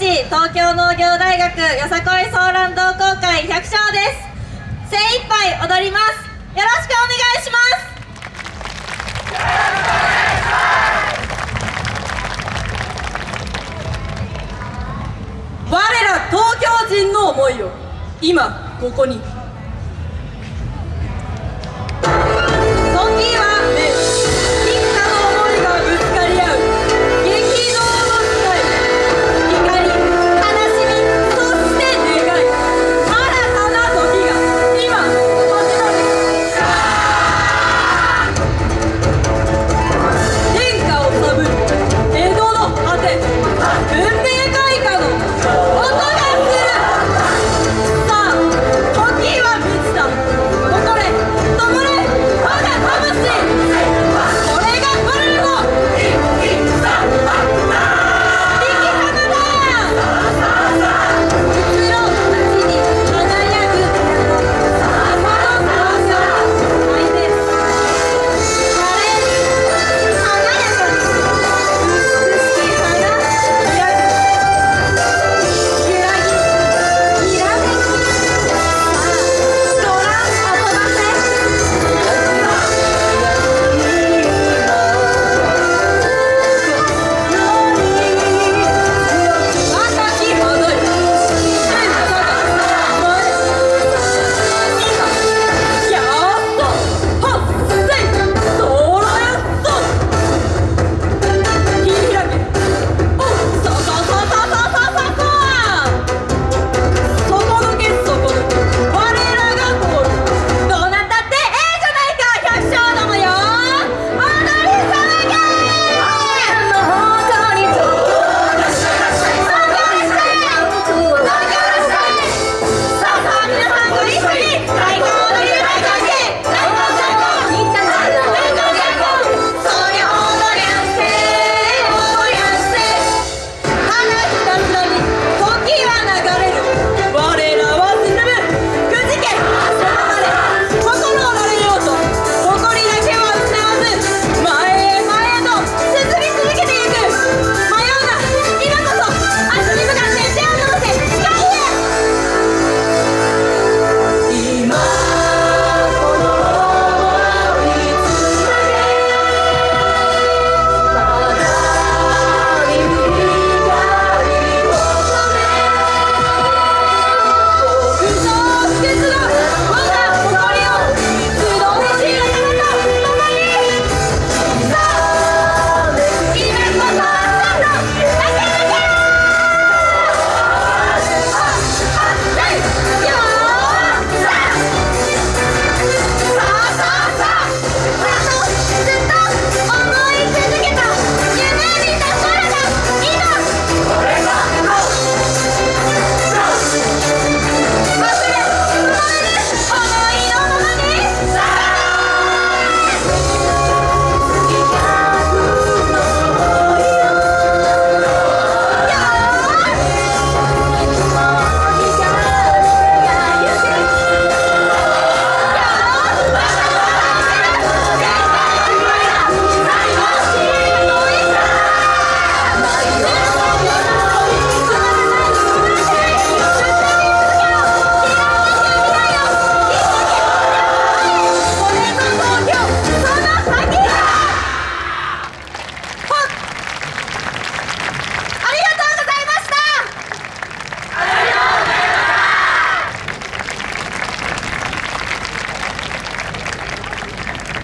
ち東京農業大学よさこいソーラン同好会百姓です。精一杯踊ります。よろしくお願いします。我ら東京人の思いを今ここに